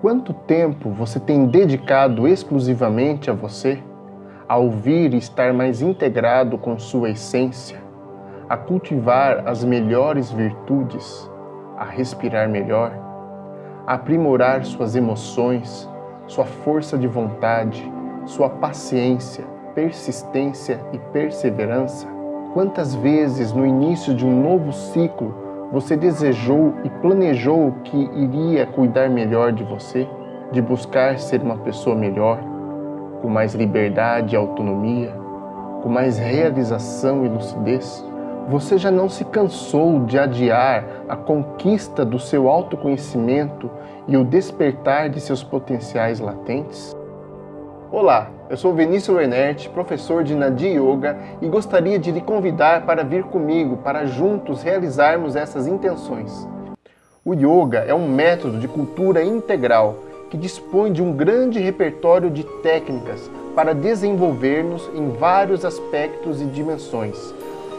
Quanto tempo você tem dedicado exclusivamente a você? A ouvir e estar mais integrado com sua essência? A cultivar as melhores virtudes? A respirar melhor? A aprimorar suas emoções, sua força de vontade, sua paciência, persistência e perseverança? Quantas vezes no início de um novo ciclo você desejou e planejou que iria cuidar melhor de você, de buscar ser uma pessoa melhor, com mais liberdade e autonomia, com mais realização e lucidez? Você já não se cansou de adiar a conquista do seu autoconhecimento e o despertar de seus potenciais latentes? Olá, eu sou Vinícius Renert, professor de Nadi Yoga e gostaria de lhe convidar para vir comigo para juntos realizarmos essas intenções. O Yoga é um método de cultura integral que dispõe de um grande repertório de técnicas para desenvolver-nos em vários aspectos e dimensões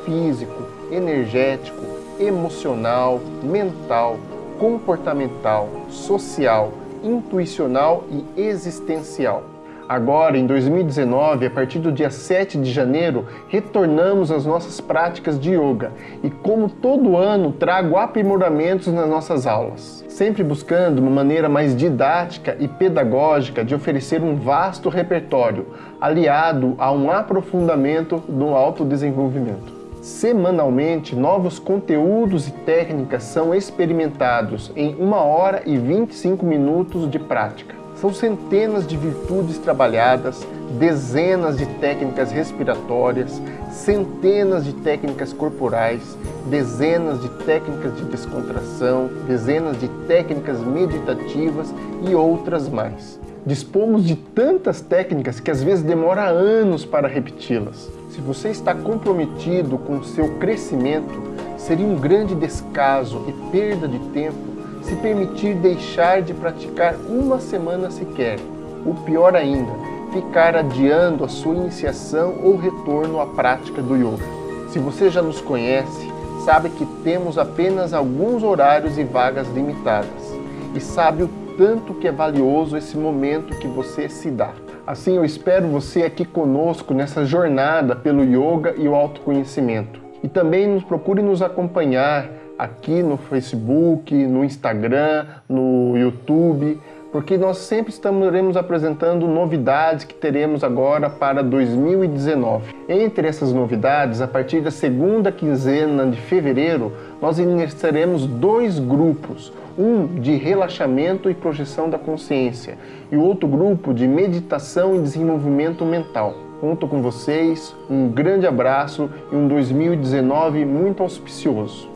físico, energético, emocional, mental, comportamental, social, intuicional e existencial. Agora, em 2019, a partir do dia 7 de janeiro, retornamos às nossas práticas de yoga e, como todo ano, trago aprimoramentos nas nossas aulas, sempre buscando uma maneira mais didática e pedagógica de oferecer um vasto repertório, aliado a um aprofundamento do autodesenvolvimento. Semanalmente, novos conteúdos e técnicas são experimentados em 1 hora e 25 minutos de prática. São centenas de virtudes trabalhadas, dezenas de técnicas respiratórias, centenas de técnicas corporais, dezenas de técnicas de descontração, dezenas de técnicas meditativas e outras mais. Dispomos de tantas técnicas que às vezes demora anos para repeti-las. Se você está comprometido com o seu crescimento, seria um grande descaso e perda de tempo se permitir deixar de praticar uma semana sequer, ou pior ainda, ficar adiando a sua iniciação ou retorno à prática do yoga. Se você já nos conhece, sabe que temos apenas alguns horários e vagas limitadas e sabe o tanto que é valioso esse momento que você se dá. Assim, eu espero você aqui conosco nessa jornada pelo yoga e o autoconhecimento. E também nos procure nos acompanhar aqui no Facebook, no Instagram, no YouTube, porque nós sempre estaremos apresentando novidades que teremos agora para 2019. Entre essas novidades, a partir da segunda quinzena de fevereiro, nós iniciaremos dois grupos, um de relaxamento e projeção da consciência e o outro grupo de meditação e desenvolvimento mental. Conto com vocês, um grande abraço e um 2019 muito auspicioso.